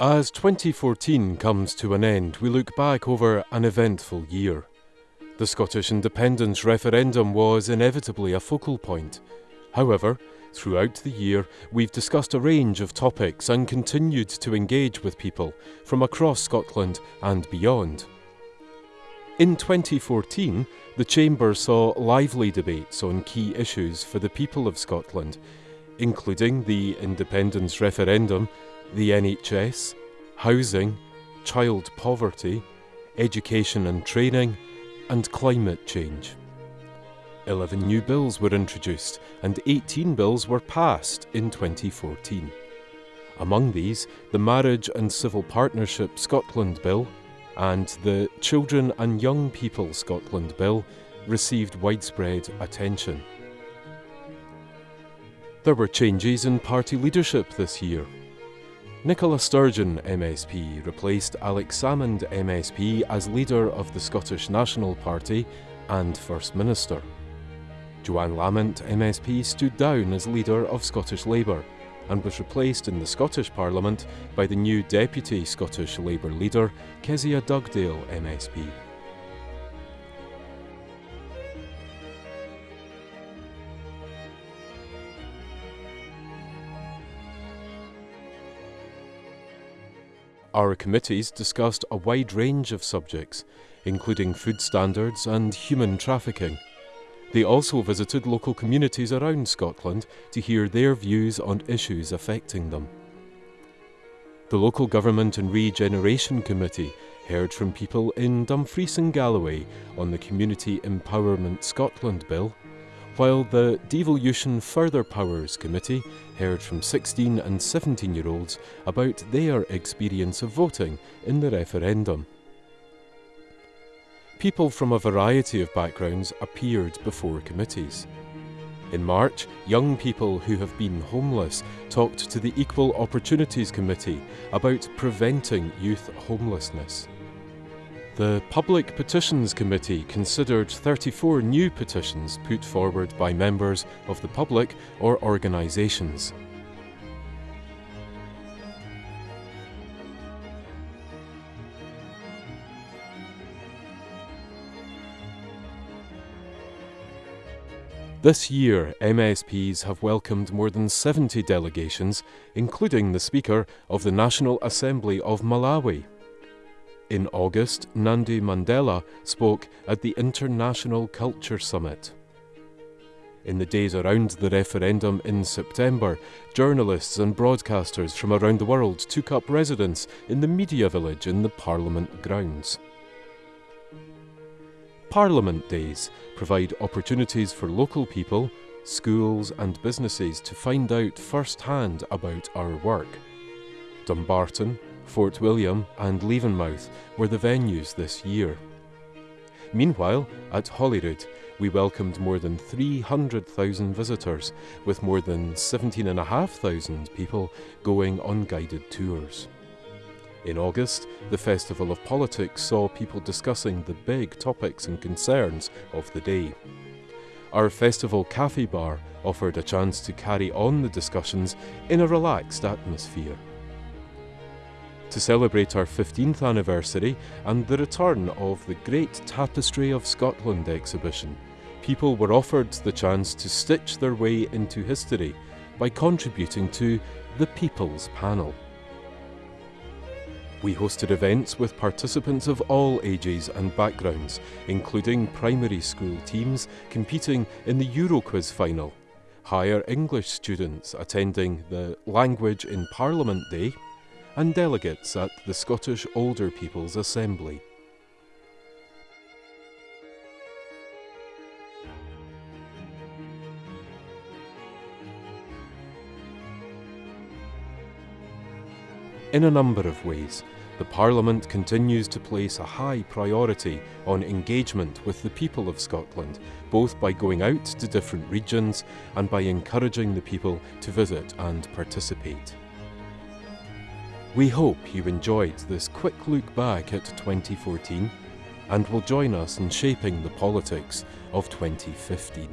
As 2014 comes to an end, we look back over an eventful year. The Scottish independence referendum was inevitably a focal point. However, throughout the year, we've discussed a range of topics and continued to engage with people from across Scotland and beyond. In 2014, the Chamber saw lively debates on key issues for the people of Scotland, including the independence referendum the NHS, housing, child poverty, education and training, and climate change. 11 new bills were introduced and 18 bills were passed in 2014. Among these, the Marriage and Civil Partnership Scotland Bill and the Children and Young People Scotland Bill received widespread attention. There were changes in party leadership this year. Nicola Sturgeon MSP replaced Alex Salmond MSP as leader of the Scottish National Party and First Minister. Johann Lamont MSP stood down as leader of Scottish Labour and was replaced in the Scottish Parliament by the new Deputy Scottish Labour leader, Kezia Dugdale MSP. Our committees discussed a wide range of subjects, including food standards and human trafficking. They also visited local communities around Scotland to hear their views on issues affecting them. The Local Government and Regeneration Committee heard from people in Dumfries and Galloway on the Community Empowerment Scotland Bill while the Devolution Further Powers Committee heard from 16 and 17 year olds about their experience of voting in the referendum. People from a variety of backgrounds appeared before committees. In March, young people who have been homeless talked to the Equal Opportunities Committee about preventing youth homelessness. The Public Petitions Committee considered 34 new petitions put forward by members of the public or organisations. This year, MSPs have welcomed more than 70 delegations, including the Speaker of the National Assembly of Malawi. In August, Nandi Mandela spoke at the International Culture Summit. In the days around the referendum in September, journalists and broadcasters from around the world took up residence in the Media Village in the Parliament grounds. Parliament Days provide opportunities for local people, schools, and businesses to find out firsthand about our work. Dumbarton, Fort William and Levenmouth were the venues this year. Meanwhile, at Holyrood, we welcomed more than 300,000 visitors, with more than 17,500 people going on guided tours. In August, the Festival of Politics saw people discussing the big topics and concerns of the day. Our festival cafe bar offered a chance to carry on the discussions in a relaxed atmosphere to celebrate our 15th anniversary and the return of the Great Tapestry of Scotland exhibition, people were offered the chance to stitch their way into history by contributing to the People's Panel. We hosted events with participants of all ages and backgrounds, including primary school teams competing in the Euroquiz final, higher English students attending the Language in Parliament Day, and delegates at the Scottish Older People's Assembly. In a number of ways, the Parliament continues to place a high priority on engagement with the people of Scotland, both by going out to different regions and by encouraging the people to visit and participate. We hope you enjoyed this quick look back at 2014 and will join us in shaping the politics of 2015.